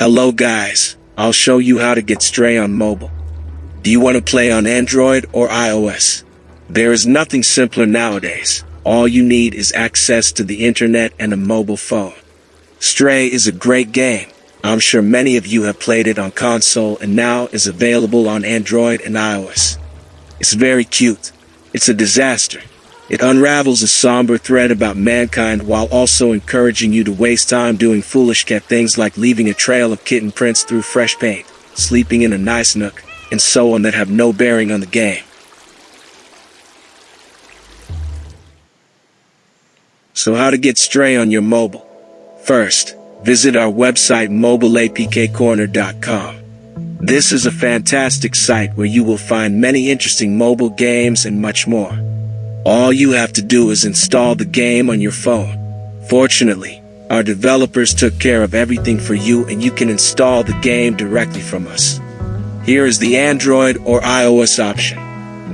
Hello guys, I'll show you how to get Stray on mobile. Do you want to play on Android or iOS? There is nothing simpler nowadays. All you need is access to the internet and a mobile phone. Stray is a great game. I'm sure many of you have played it on console and now is available on Android and iOS. It's very cute. It's a disaster. It unravels a somber thread about mankind while also encouraging you to waste time doing foolish cat things like leaving a trail of kitten prints through fresh paint, sleeping in a nice nook, and so on that have no bearing on the game. So how to get Stray on your mobile? First, visit our website mobileapkcorner.com. This is a fantastic site where you will find many interesting mobile games and much more. All you have to do is install the game on your phone. Fortunately, our developers took care of everything for you and you can install the game directly from us. Here is the Android or iOS option.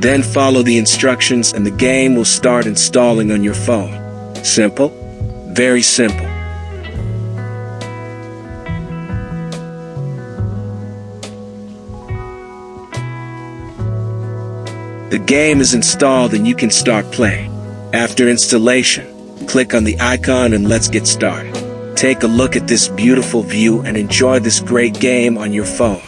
Then follow the instructions and the game will start installing on your phone. Simple? Very simple. The game is installed and you can start playing. After installation, click on the icon and let's get started. Take a look at this beautiful view and enjoy this great game on your phone.